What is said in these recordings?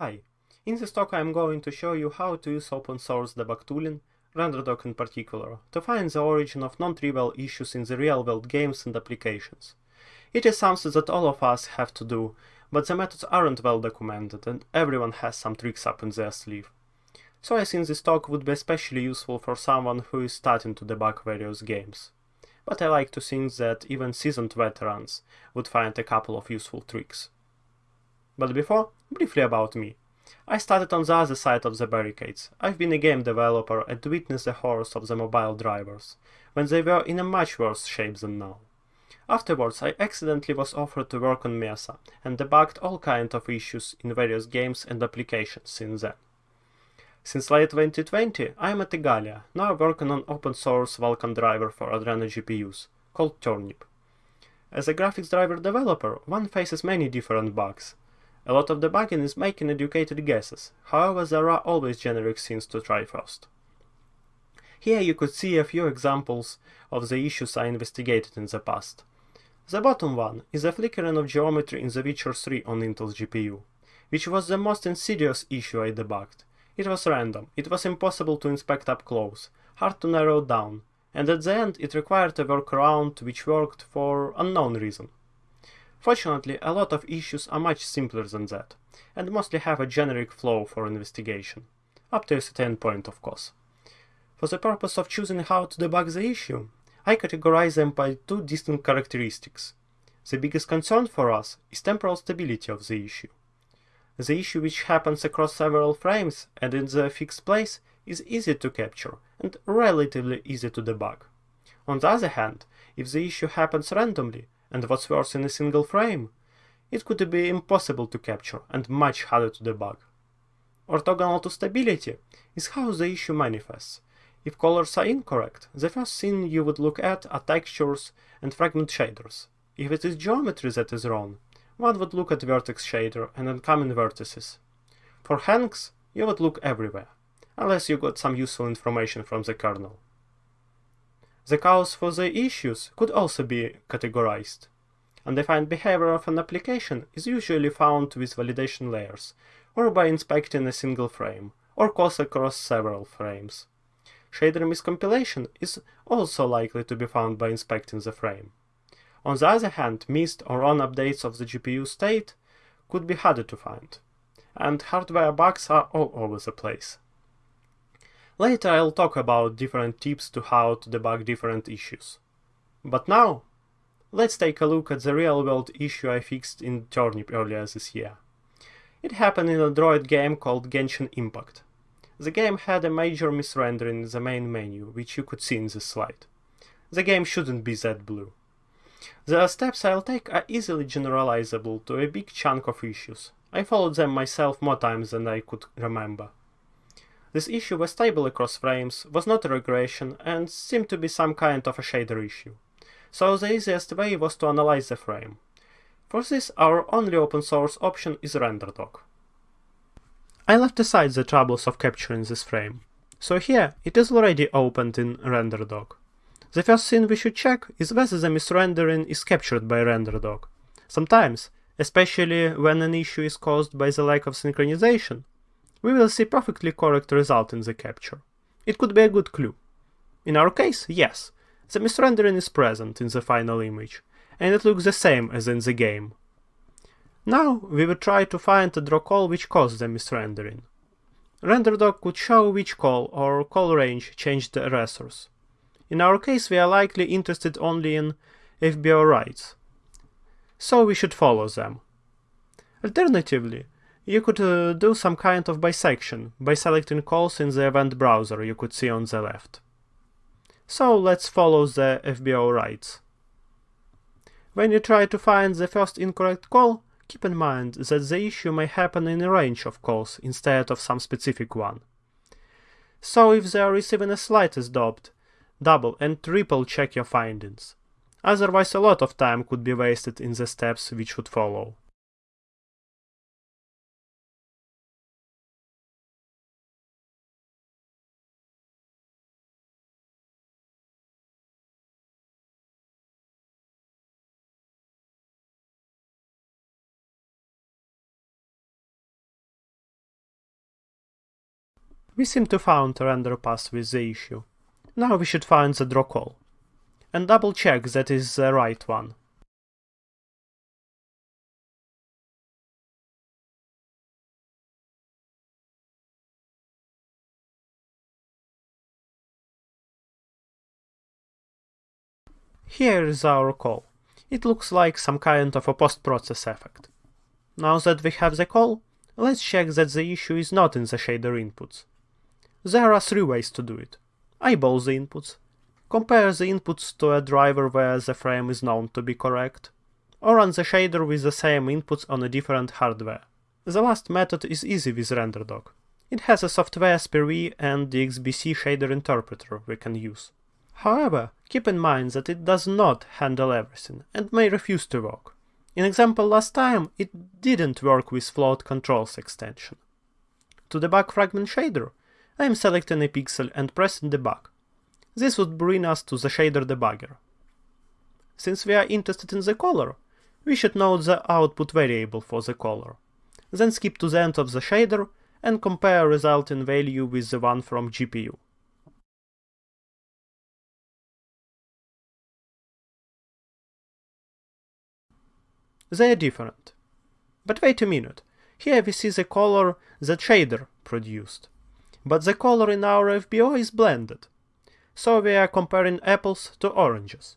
Hi, in this talk I am going to show you how to use open source debug tooling, RenderDoc in particular, to find the origin of non-trivial issues in the real-world games and applications. It is something that all of us have to do, but the methods aren't well documented and everyone has some tricks up in their sleeve. So I think this talk would be especially useful for someone who is starting to debug various games. But I like to think that even seasoned veterans would find a couple of useful tricks. But before, briefly about me. I started on the other side of the barricades. I've been a game developer and witnessed the horrors of the mobile drivers, when they were in a much worse shape than now. Afterwards, I accidentally was offered to work on Mesa, and debugged all kinds of issues in various games and applications since then. Since late 2020, I am at Igalia, now working on open source Vulkan driver for Adreno GPUs, called Turnip. As a graphics driver developer, one faces many different bugs. A lot of debugging is making educated guesses, however there are always generic things to try first. Here you could see a few examples of the issues I investigated in the past. The bottom one is a flickering of geometry in The Witcher 3 on Intel's GPU, which was the most insidious issue I debugged. It was random, it was impossible to inspect up close, hard to narrow down, and at the end it required a workaround which worked for unknown reason. Fortunately, a lot of issues are much simpler than that, and mostly have a generic flow for investigation, up to a certain point of course. For the purpose of choosing how to debug the issue, I categorize them by two distinct characteristics. The biggest concern for us is temporal stability of the issue. The issue which happens across several frames and in the fixed place is easy to capture and relatively easy to debug. On the other hand, if the issue happens randomly, and what's worse in a single frame, it could be impossible to capture and much harder to debug. Orthogonal to stability is how the issue manifests. If colors are incorrect, the first thing you would look at are textures and fragment shaders. If it is geometry that is wrong, one would look at vertex shader and incoming vertices. For hangs, you would look everywhere, unless you got some useful information from the kernel. The cause for the issues could also be categorized. Undefined behavior of an application is usually found with validation layers, or by inspecting a single frame, or calls across several frames. Shader miscompilation is also likely to be found by inspecting the frame. On the other hand, missed or on updates of the GPU state could be harder to find, and hardware bugs are all over the place. Later I'll talk about different tips to how to debug different issues. But now, let's take a look at the real-world issue I fixed in Turnip earlier this year. It happened in Android game called Genshin Impact. The game had a major misrendering in the main menu, which you could see in this slide. The game shouldn't be that blue. The steps I'll take are easily generalizable to a big chunk of issues. I followed them myself more times than I could remember. This issue was stable across frames, was not a regression, and seemed to be some kind of a shader issue. So the easiest way was to analyze the frame. For this, our only open source option is RenderDoc. I left aside the troubles of capturing this frame. So here, it is already opened in RenderDoc. The first thing we should check is whether the misrendering is captured by RenderDoc. Sometimes, especially when an issue is caused by the lack of synchronization, we will see perfectly correct result in the capture. It could be a good clue. In our case, yes, the misrendering is present in the final image, and it looks the same as in the game. Now we will try to find a draw call which caused the misrendering. RenderDoc could show which call or call range changed the erasers. In our case we are likely interested only in FBO writes, so we should follow them. Alternatively, you could uh, do some kind of bisection by selecting calls in the event browser you could see on the left. So let's follow the FBO writes. When you try to find the first incorrect call, keep in mind that the issue may happen in a range of calls instead of some specific one. So if they are receiving a slightest doubt, double and triple check your findings. Otherwise a lot of time could be wasted in the steps which would follow. We seem to found a render pass with the issue. Now we should find the draw call. And double check that is the right one. Here is our call. It looks like some kind of a post-process effect. Now that we have the call, let's check that the issue is not in the shader inputs. There are three ways to do it. Eyeball the inputs, compare the inputs to a driver where the frame is known to be correct, or run the shader with the same inputs on a different hardware. The last method is easy with RenderDoc. It has a software SPIR-V and DXBC shader interpreter we can use. However, keep in mind that it does not handle everything and may refuse to work. In example last time, it didn't work with float controls extension. To debug fragment shader, I am selecting a pixel and pressing debug. This would bring us to the shader debugger. Since we are interested in the color, we should note the output variable for the color. Then skip to the end of the shader and compare resulting value with the one from GPU. They are different. But wait a minute, here we see the color that shader produced. But the color in our FBO is blended. So we are comparing apples to oranges.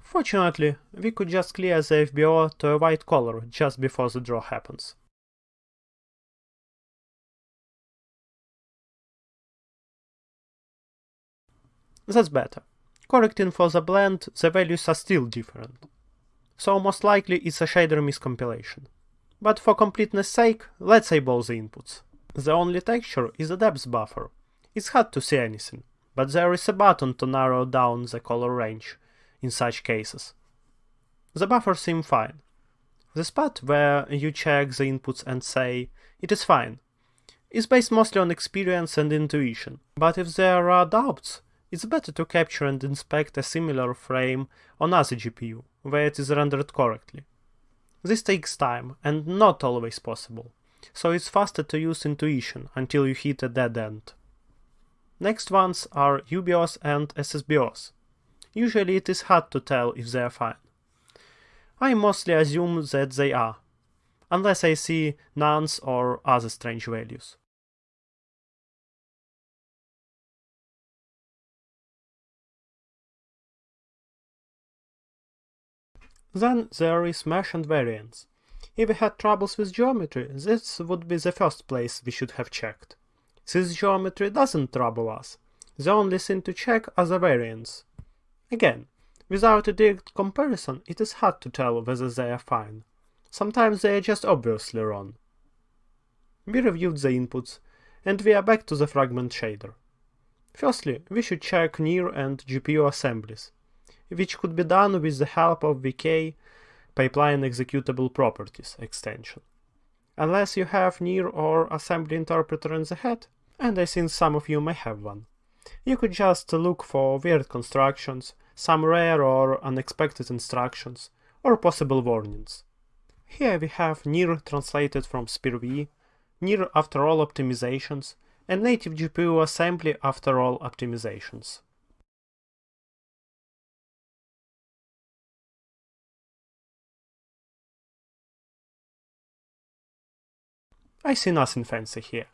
Fortunately, we could just clear the FBO to a white color just before the draw happens. That's better. Correcting for the blend, the values are still different so most likely it's a shader miscompilation. But for completeness sake, let's eyeball the inputs. The only texture is a depth buffer. It's hard to see anything, but there is a button to narrow down the color range in such cases. The buffer seems fine. The spot where you check the inputs and say, it is fine, is based mostly on experience and intuition, but if there are doubts, it's better to capture and inspect a similar frame on other GPU, where it is rendered correctly. This takes time and not always possible, so it's faster to use intuition until you hit a dead end. Next ones are UBOs and SSBOs. Usually it is hard to tell if they are fine. I mostly assume that they are, unless I see NaNs or other strange values. Then there is mesh and varyings. If we had troubles with geometry, this would be the first place we should have checked. Since geometry doesn't trouble us, the only thing to check are the varyings. Again, without a direct comparison, it is hard to tell whether they are fine. Sometimes they are just obviously wrong. We reviewed the inputs, and we are back to the fragment shader. Firstly, we should check NIR and GPU assemblies which could be done with the help of VK pipeline executable properties extension. Unless you have NIR or assembly interpreter in the head, and I think some of you may have one. You could just look for weird constructions, some rare or unexpected instructions, or possible warnings. Here we have NIR translated from SPIR-V, NIR after all optimizations, and native GPU assembly after all optimizations. I see nothing fancy here,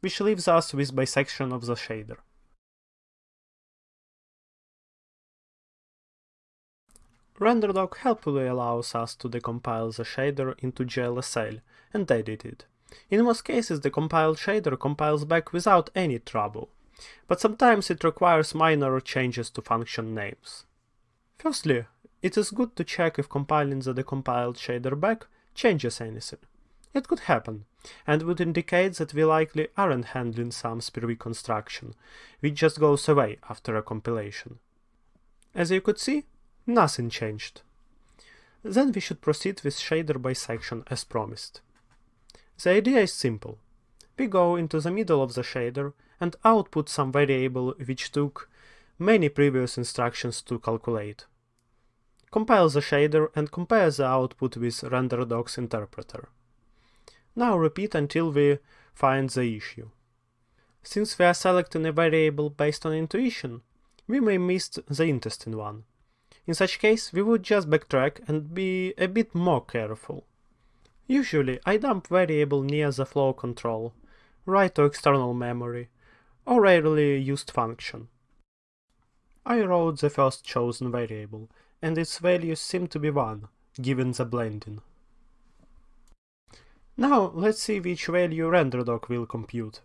which leaves us with bisection of the shader. RenderDoc helpfully allows us to decompile the shader into GLSL and edit it. In most cases the compiled shader compiles back without any trouble, but sometimes it requires minor changes to function names. Firstly, it is good to check if compiling the decompiled shader back changes anything. It could happen, and would indicate that we likely aren't handling some SPIR-V construction, which just goes away after a compilation. As you could see, nothing changed. Then we should proceed with shader bisection as promised. The idea is simple. We go into the middle of the shader and output some variable which took many previous instructions to calculate. Compile the shader and compare the output with RenderDoc's interpreter. Now repeat until we find the issue. Since we are selecting a variable based on intuition, we may miss the interesting one. In such case, we would just backtrack and be a bit more careful. Usually, I dump variable near the flow control, write to external memory, or rarely used function. I wrote the first chosen variable, and its values seem to be 1, given the blending. Now let's see which value RenderDoc will compute.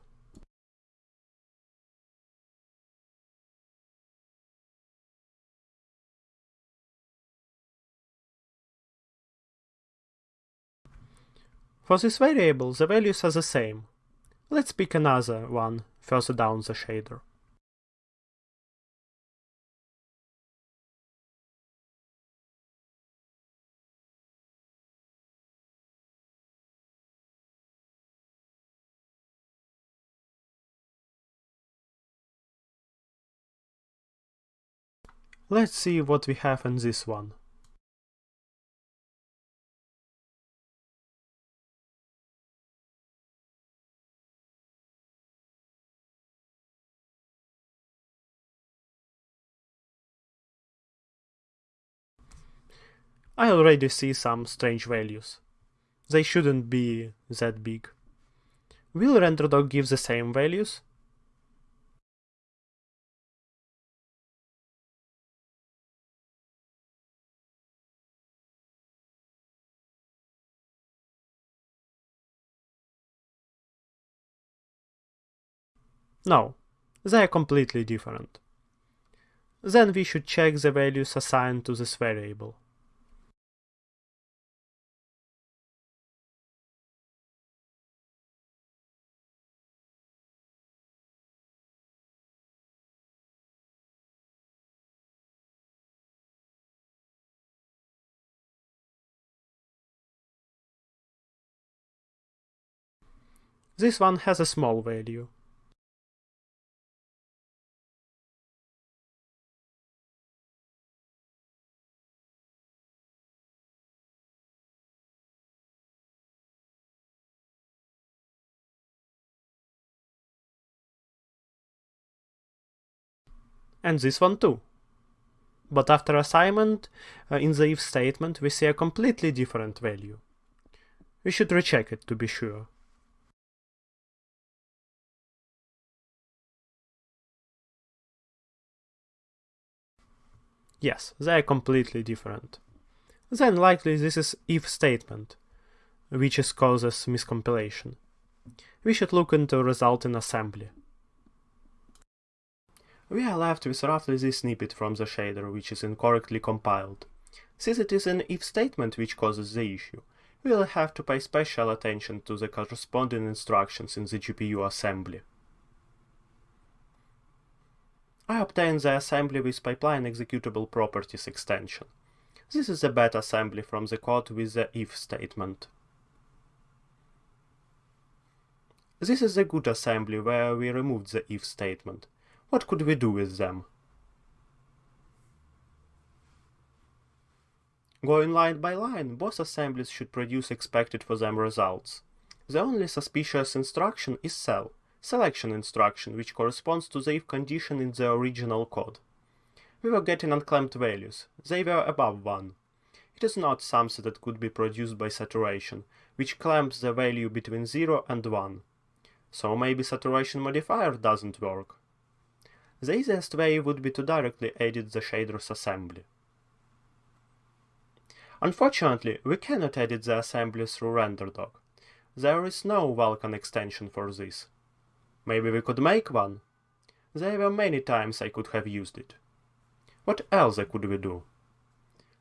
For this variable, the values are the same. Let's pick another one further down the shader. Let's see what we have in this one. I already see some strange values. They shouldn't be that big. Will RenderDoc give the same values? No, they are completely different. Then we should check the values assigned to this variable. This one has a small value. And this one too. But after assignment, uh, in the if statement, we see a completely different value. We should recheck it to be sure. Yes, they are completely different. Then likely this is if statement, which is causes miscompilation. We should look into result in assembly. We are left with roughly this snippet from the shader which is incorrectly compiled. Since it is an if statement which causes the issue, we will have to pay special attention to the corresponding instructions in the GPU assembly. I obtained the assembly with pipeline executable properties extension. This is a bad assembly from the code with the if statement. This is a good assembly where we removed the if statement. What could we do with them? Going line by line, both assemblies should produce expected for them results. The only suspicious instruction is cell selection instruction, which corresponds to the if condition in the original code. We were getting unclamped values. They were above 1. It is not something that could be produced by saturation, which clamps the value between 0 and 1. So maybe saturation modifier doesn't work. The easiest way would be to directly edit the shader's assembly. Unfortunately, we cannot edit the assembly through RenderDoc. There is no Vulkan extension for this. Maybe we could make one? There were many times I could have used it. What else could we do?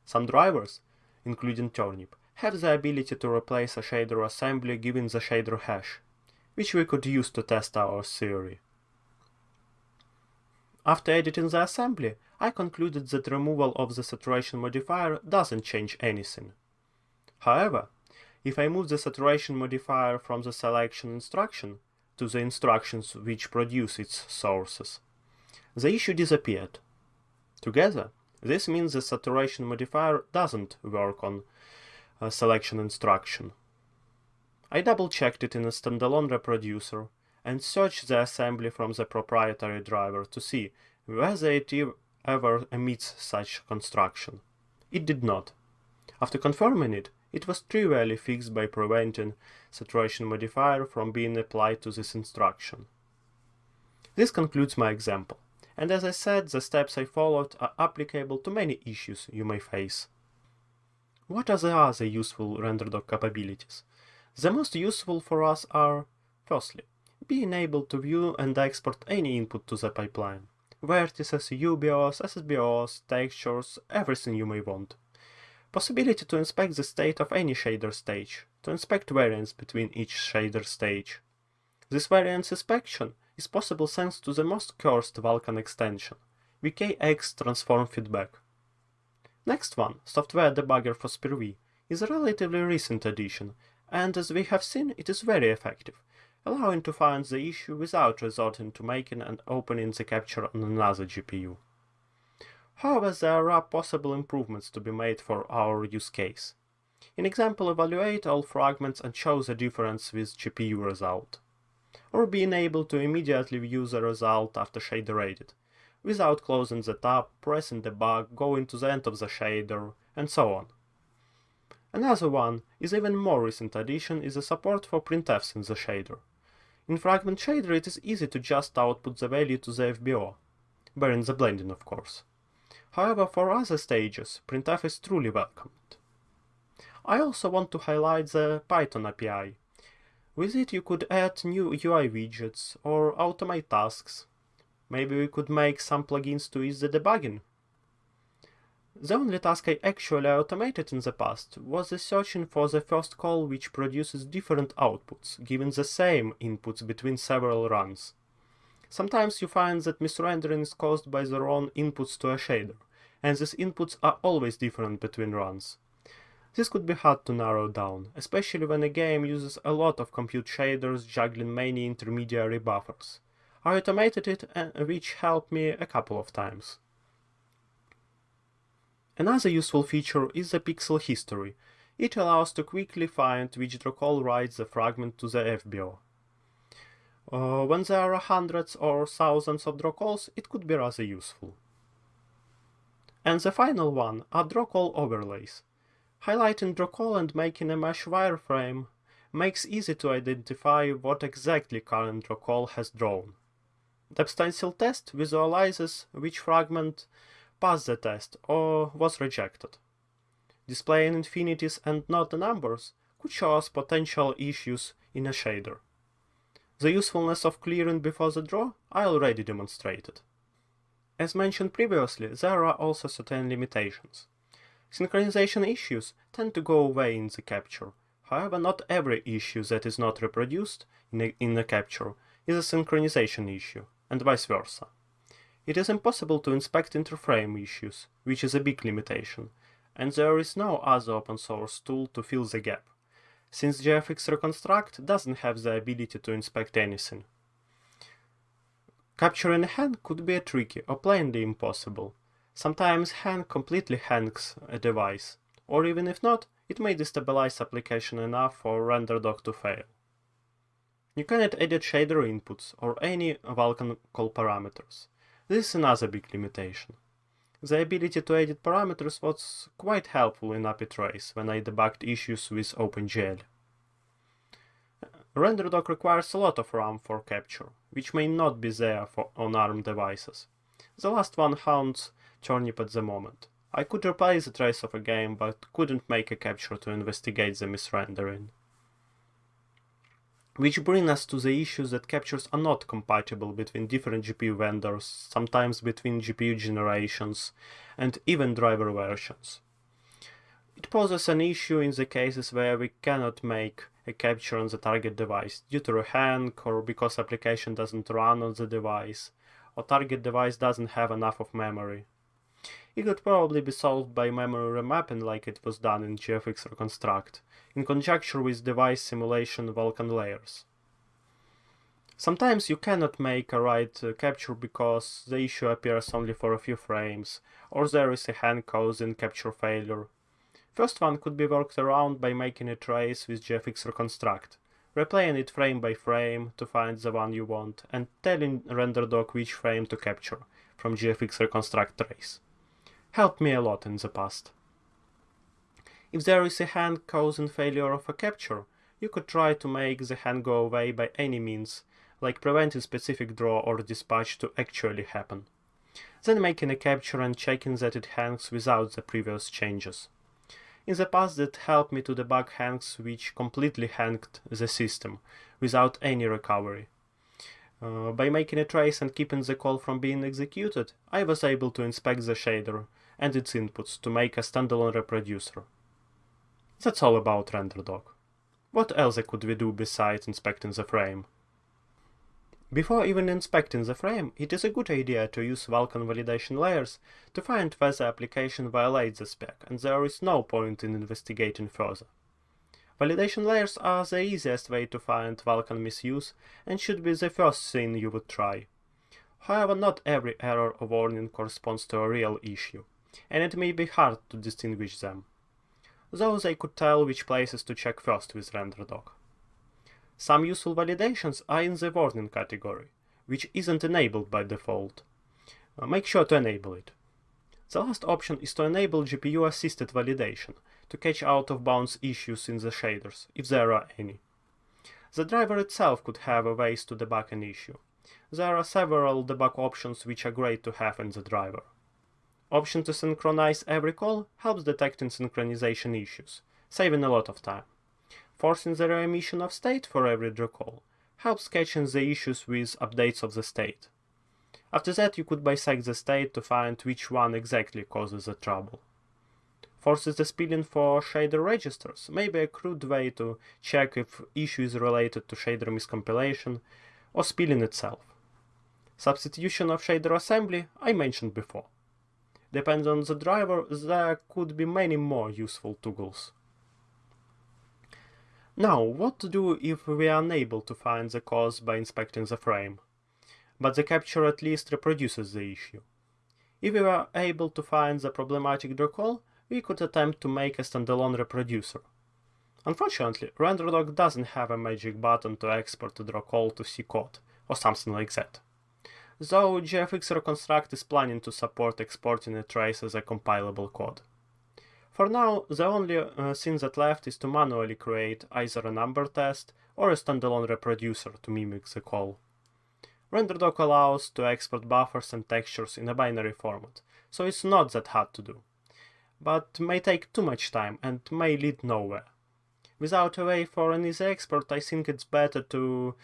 Some drivers, including Turnip, have the ability to replace a shader assembly given the shader hash, which we could use to test our theory. After editing the assembly, I concluded that removal of the saturation modifier doesn't change anything. However, if I move the saturation modifier from the selection instruction, to the instructions which produce its sources. The issue disappeared. Together, this means the saturation modifier doesn't work on a selection instruction. I double-checked it in a standalone reproducer, and search the assembly from the proprietary driver to see whether it ever emits such construction. It did not. After confirming it, it was trivially fixed by preventing saturation modifier from being applied to this instruction. This concludes my example, and as I said, the steps I followed are applicable to many issues you may face. What are the other useful RenderDoc capabilities? The most useful for us are, firstly, being able to view and export any input to the pipeline. Vertices, UBOs, SSBOs, textures, everything you may want. Possibility to inspect the state of any shader stage, to inspect varyings between each shader stage. This variance inspection is possible thanks to the most cursed Vulkan extension, VKX Transform Feedback. Next one, Software Debugger for SPIR-V, is a relatively recent addition, and as we have seen, it is very effective, allowing to find the issue without resorting to making and opening the capture on another GPU. However, there are possible improvements to be made for our use case. In example, evaluate all fragments and show the difference with GPU result. Or being able to immediately view the result after shader edit, without closing the tab, pressing the debug, going to the end of the shader, and so on. Another one is even more recent addition is the support for printfs in the shader. In Fragment Shader it is easy to just output the value to the FBO, bearing the blending of course. However, for other stages, printf is truly welcomed. I also want to highlight the Python API. With it you could add new UI widgets or automate tasks. Maybe we could make some plugins to ease the debugging. The only task I actually automated in the past was the searching for the first call which produces different outputs, given the same inputs between several runs. Sometimes you find that misrendering is caused by the wrong inputs to a shader, and these inputs are always different between runs. This could be hard to narrow down, especially when a game uses a lot of compute shaders juggling many intermediary buffers. I automated it, which helped me a couple of times. Another useful feature is the pixel history. It allows to quickly find which draw call writes the fragment to the FBO. Uh, when there are hundreds or thousands of draw calls, it could be rather useful. And the final one are draw call overlays. Highlighting draw call and making a mesh wireframe makes easy to identify what exactly current draw call has drawn. The stencil test visualizes which fragment passed the test or was rejected. Displaying infinities and not the numbers could show us potential issues in a shader. The usefulness of clearing before the draw I already demonstrated. As mentioned previously, there are also certain limitations. Synchronization issues tend to go away in the capture, however not every issue that is not reproduced in a, in capture is a synchronization issue, and vice versa. It is impossible to inspect interframe issues, which is a big limitation, and there is no other open source tool to fill the gap, since GFX Reconstruct doesn't have the ability to inspect anything. Capturing a hang could be tricky or plainly impossible. Sometimes hang completely hangs a device, or even if not, it may destabilize application enough for RenderDoc to fail. You cannot edit shader inputs or any Vulkan call parameters. This is another big limitation. The ability to edit parameters was quite helpful in apitrace when I debugged issues with OpenGL. RenderDoc requires a lot of RAM for capture, which may not be there for, on ARM devices. The last one haunts Turnip at the moment. I could replay the trace of a game, but couldn't make a capture to investigate the misrendering. Which brings us to the issue that captures are not compatible between different GPU vendors, sometimes between GPU generations, and even driver versions. It poses an issue in the cases where we cannot make a capture on the target device due to a hang or because application doesn't run on the device, or target device doesn't have enough of memory. It could probably be solved by memory remapping like it was done in GFX Reconstruct, in conjunction with device simulation Vulkan layers. Sometimes you cannot make a right uh, capture because the issue appears only for a few frames, or there is a hang causing capture failure. First one could be worked around by making a trace with GFX Reconstruct, replaying it frame by frame to find the one you want, and telling RenderDoc which frame to capture from GFX reconstruct trace. Helped me a lot in the past. If there is a hang causing failure of a capture, you could try to make the hang go away by any means, like preventing specific draw or dispatch to actually happen. Then making a capture and checking that it hangs without the previous changes. In the past that helped me to debug hangs which completely hanged the system, without any recovery. Uh, by making a trace and keeping the call from being executed, I was able to inspect the shader and its inputs to make a standalone reproducer. That's all about RenderDoc. What else could we do besides inspecting the frame? Before even inspecting the frame, it is a good idea to use Vulkan validation layers to find whether application violates the spec, and there is no point in investigating further. Validation layers are the easiest way to find Vulkan misuse and should be the first thing you would try. However, not every error or warning corresponds to a real issue, and it may be hard to distinguish them. Though they could tell which places to check first with RenderDoc. Some useful validations are in the warning category, which isn't enabled by default. Uh, make sure to enable it. The last option is to enable GPU-assisted validation to catch out-of-bounds issues in the shaders, if there are any. The driver itself could have a ways to debug an issue. There are several debug options which are great to have in the driver. Option to synchronize every call helps detecting synchronization issues, saving a lot of time forcing the reemission of state for every draw call helps catching the issues with updates of the state. After that you could bisect the state to find which one exactly causes the trouble. Forces the spilling for shader registers may be a crude way to check if issue is related to shader miscompilation or spilling itself. Substitution of shader assembly I mentioned before. Depends on the driver, there could be many more useful toggles. Now, what to do if we are unable to find the cause by inspecting the frame, but the capture at least reproduces the issue? If we are able to find the problematic draw call, we could attempt to make a standalone reproducer. Unfortunately, RenderDoc doesn't have a magic button to export draw call to C code, or something like that. Though GFX Reconstruct is planning to support exporting a trace as a compilable code. For now, the only uh, thing that left is to manually create either an Amber test or a standalone reproducer to mimic the call. RenderDoc allows to export buffers and textures in a binary format, so it's not that hard to do. But may take too much time and may lead nowhere. Without a way for an easy export, I think it's better to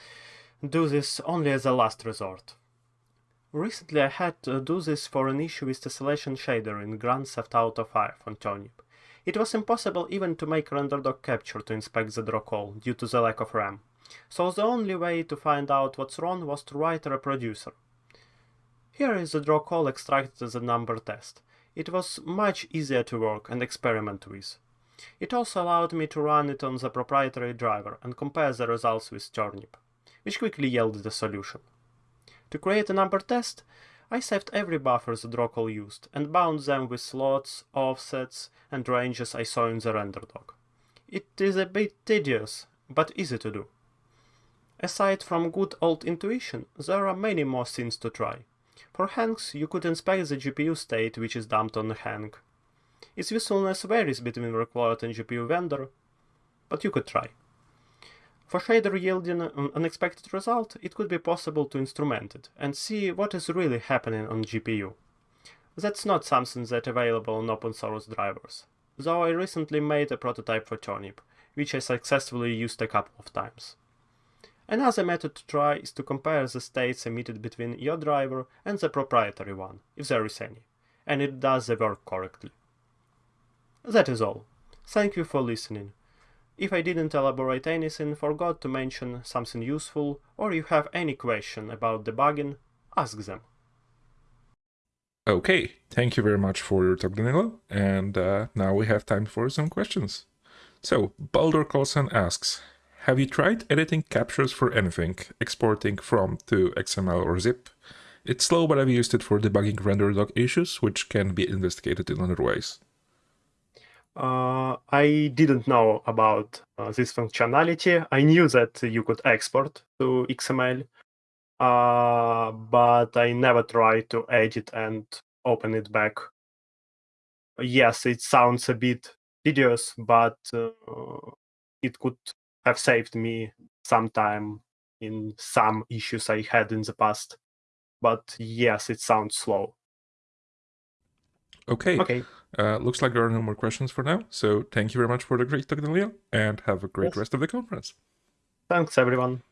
do this only as a last resort. Recently I had to do this for an issue with tessellation shader in Grand Theft Auto 5 on Turnip. It was impossible even to make RenderDoc capture to inspect the draw call due to the lack of RAM, so the only way to find out what's wrong was to write a reproducer. Here is the draw call extracted as an Amber test. It was much easier to work and experiment with. It also allowed me to run it on the proprietary driver and compare the results with Turnip, which quickly yielded a solution. To create an Amber test, I saved every buffer the draw call used and bound them with slots, offsets, and ranges I saw in the RenderDoc. It is a bit tedious, but easy to do. Aside from good old intuition, there are many more things to try. For hangs, you could inspect the GPU state which is dumped on hang. Its usefulness varies between required and GPU vendor, but you could try. For shader yielding an unexpected result, it could be possible to instrument it and see what is really happening on GPU. That's not something that's available on open source drivers, though I recently made a prototype for Turnip, which I successfully used a couple of times. Another method to try is to compare the states emitted between your driver and the proprietary one, if there is any, and it does the work correctly. That is all. Thank you for listening. If I didn't elaborate anything, forgot to mention something useful, or you have any question about debugging, ask them. Okay, thank you very much for your talk, Danylo. And uh, now we have time for some questions. So, Baldur Karlsson asks, have you tried editing captures for anything, exporting from to XML or zip? It's slow, but I've used it for debugging RenderDoc issues, which can be investigated in other ways. Uh, I didn't know about uh, this functionality. I knew that you could export to XML, uh, but I never tried to edit and open it back. Yes, it sounds a bit tedious, but uh, it could have saved me some time in some issues I had in the past. But yes, it sounds slow. Okay. Okay. Uh, looks like there are no more questions for now. So thank you very much for the great talk, Daniel, and have a great Yes. rest of the conference. Thanks, everyone.